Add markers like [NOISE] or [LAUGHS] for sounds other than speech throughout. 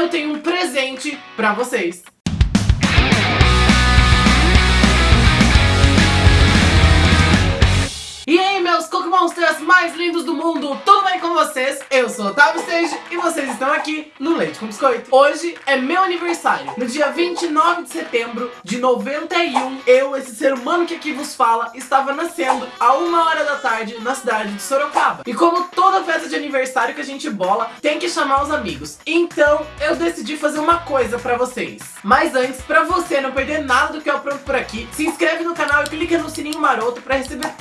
eu tenho um presente pra vocês. E aí, meus Cookie Monsters mais lindos do mundo, tudo bem com vocês? Eu sou Otávio Stage e vocês estão aqui no Leite com Biscoito. Hoje é meu aniversário. No dia 29 de setembro de 91, eu, esse ser humano que aqui vos fala, estava nascendo a uma hora da tarde na cidade de Sorocaba. E como toda festa de aniversário que a gente bola, tem que chamar os amigos. Então, eu decidi fazer uma coisa pra vocês. Mas antes, pra você não perder nada do que eu apronto por aqui, se inscreve no canal e clica no sininho maroto pra receber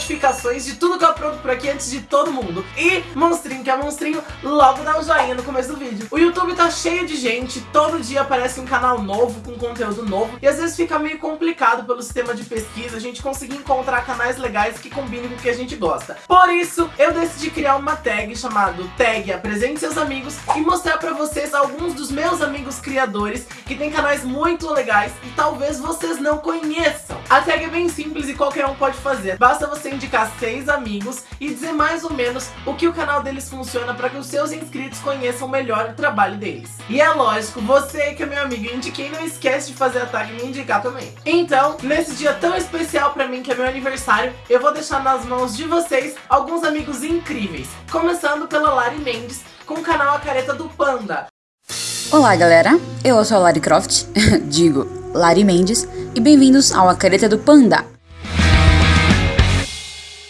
notificações de tudo que eu apronto por aqui antes de todo mundo. E monstrinho que é monstrinho, logo dá um joinha no começo do vídeo. O YouTube tá cheio de gente, todo dia aparece um canal novo, com conteúdo novo, e às vezes fica meio complicado pelo sistema de pesquisa a gente conseguir encontrar canais legais que combinem com o que a gente gosta. Por isso, eu decidi criar uma tag chamado Tag Apresente Seus Amigos e mostrar pra vocês alguns dos meus amigos criadores que tem canais muito legais e talvez vocês não conheçam. A tag é bem simples e qualquer um pode fazer. Basta você indicar seis amigos e dizer mais ou menos o que o canal deles funciona para que os seus inscritos conheçam melhor o trabalho deles. E é lógico, você que é meu amigo indiquei, não esquece de fazer a tag e me indicar também. Então, nesse dia tão especial para mim, que é meu aniversário, eu vou deixar nas mãos de vocês alguns amigos incríveis. Começando pela Lari Mendes, com o canal A Careta do Panda. Olá galera, eu sou a Lari Croft, [LAUGHS] digo Lari Mendes, e bem-vindos ao A Careta do Panda.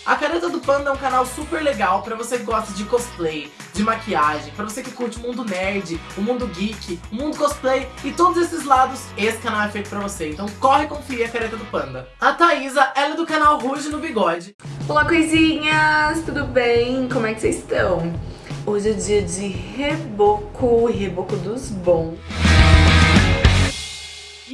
A Careta do Panda é um canal super legal pra você que gosta de cosplay, de maquiagem, pra você que curte o mundo nerd, o mundo geek, o mundo cosplay e todos esses lados, esse canal é feito pra você. Então corre conferir a Careta do Panda. A Thaísa, ela é do canal Ruge no Bigode. Olá coisinhas, tudo bem? Como é que vocês estão? Hoje é dia de reboco, reboco dos bons.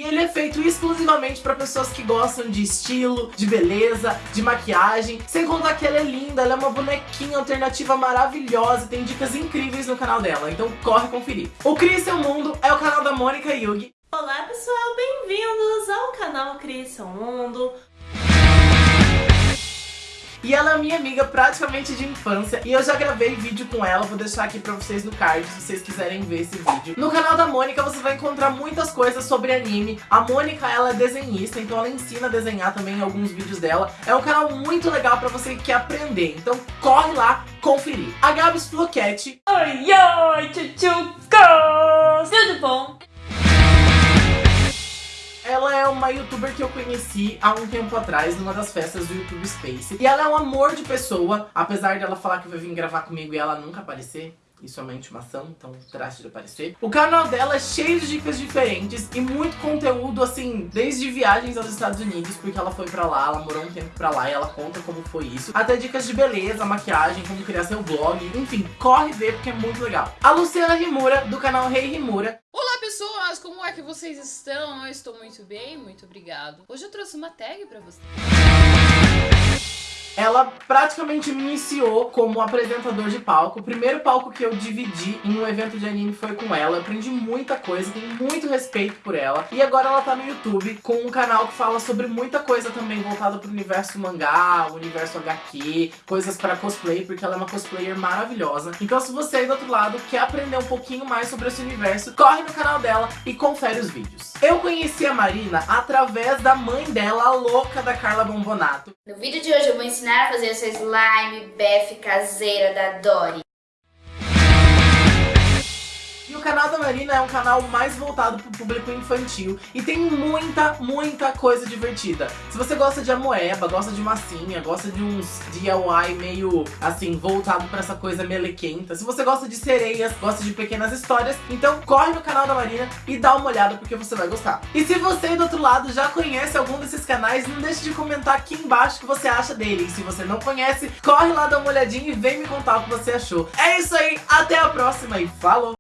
Ele é feito exclusivamente para pessoas que gostam de estilo, de beleza, de maquiagem. Sem contar que ela é linda, ela é uma bonequinha alternativa maravilhosa. Tem dicas incríveis no canal dela, então corre conferir. O Crie Seu Mundo é o canal da Mônica Yugi. Olá pessoal, bem-vindos ao canal Crie Seu Mundo. E ela é minha amiga praticamente de infância. E eu já gravei vídeo com ela, vou deixar aqui pra vocês no card se vocês quiserem ver esse vídeo. No canal da Mônica você vai encontrar muitas coisas sobre anime. A Mônica ela é desenhista, então ela ensina a desenhar também alguns vídeos dela. É um canal muito legal pra você que quer aprender. Então corre lá conferir. A Gabs Floquete Oi, oi, tchutchucos! Tudo bom? Ela é uma youtuber que eu conheci há um tempo atrás, numa das festas do YouTube Space. E ela é um amor de pessoa, apesar dela falar que vai vir gravar comigo e ela nunca aparecer. Isso é uma intimação, então trate de aparecer. O canal dela é cheio de dicas diferentes e muito conteúdo, assim, desde viagens aos Estados Unidos, porque ela foi pra lá, ela morou um tempo pra lá e ela conta como foi isso. Até dicas de beleza, maquiagem, como criar seu blog, enfim, corre ver porque é muito legal. A Luciana Rimura, do canal Rei hey Rimura, Pessoas, como é que vocês estão? Eu estou muito bem, muito obrigado. Hoje eu trouxe uma tag pra vocês. Ela praticamente me iniciou como apresentador de palco. O primeiro palco que eu dividi em um evento de anime foi com ela. Eu aprendi muita coisa, tenho muito respeito por ela. E agora ela tá no YouTube com um canal que fala sobre muita coisa também voltada pro universo mangá, universo HQ, coisas para cosplay, porque ela é uma cosplayer maravilhosa. Então se você aí do outro lado quer aprender um pouquinho mais sobre esse universo, corre no canal dela e confere os vídeos. Eu conheci a Marina através da mãe dela, a louca da Carla Bombonato. No vídeo de hoje eu vou ensinar a fazer essa slime bef caseira da Dory. O canal da Marina é um canal mais voltado pro público infantil e tem muita, muita coisa divertida. Se você gosta de amoeba, gosta de massinha, gosta de uns DIY meio, assim, voltado pra essa coisa melequenta, se você gosta de sereias, gosta de pequenas histórias, então corre no canal da Marina e dá uma olhada porque você vai gostar. E se você do outro lado já conhece algum desses canais, não deixe de comentar aqui embaixo o que você acha dele. E se você não conhece, corre lá, dá uma olhadinha e vem me contar o que você achou. É isso aí, até a próxima e falou!